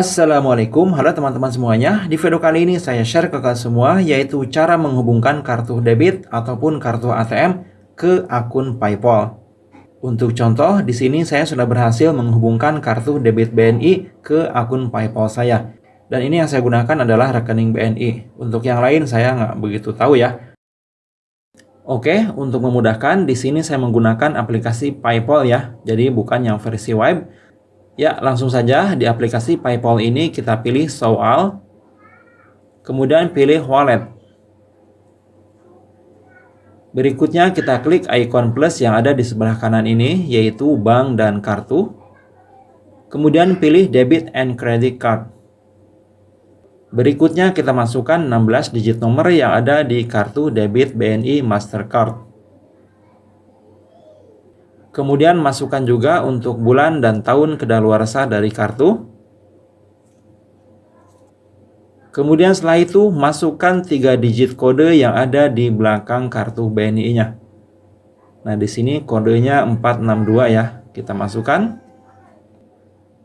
Assalamualaikum, halo teman-teman semuanya. Di video kali ini saya share ke kalian semua yaitu cara menghubungkan kartu debit ataupun kartu ATM ke akun PayPal. Untuk contoh, di sini saya sudah berhasil menghubungkan kartu debit BNI ke akun PayPal saya. Dan ini yang saya gunakan adalah rekening BNI. Untuk yang lain saya nggak begitu tahu ya. Oke, untuk memudahkan, di sini saya menggunakan aplikasi PayPal ya. Jadi bukan yang versi web, Ya, langsung saja di aplikasi PayPal ini kita pilih Show All, kemudian pilih Wallet. Berikutnya kita klik ikon plus yang ada di sebelah kanan ini, yaitu bank dan kartu. Kemudian pilih Debit and Credit Card. Berikutnya kita masukkan 16 digit nomor yang ada di kartu debit BNI Mastercard. Kemudian masukkan juga untuk bulan dan tahun kedaluarsa dari kartu. Kemudian setelah itu masukkan 3 digit kode yang ada di belakang kartu BNI-nya. Nah, di sini kodenya 462 ya. Kita masukkan.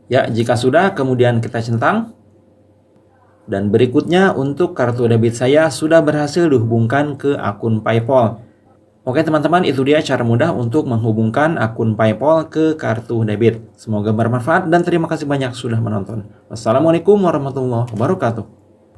Ya, jika sudah kemudian kita centang. Dan berikutnya untuk kartu debit saya sudah berhasil dihubungkan ke akun PayPal. Oke teman-teman, itu dia cara mudah untuk menghubungkan akun PayPal ke kartu debit. Semoga bermanfaat dan terima kasih banyak sudah menonton. Wassalamualaikum warahmatullahi wabarakatuh.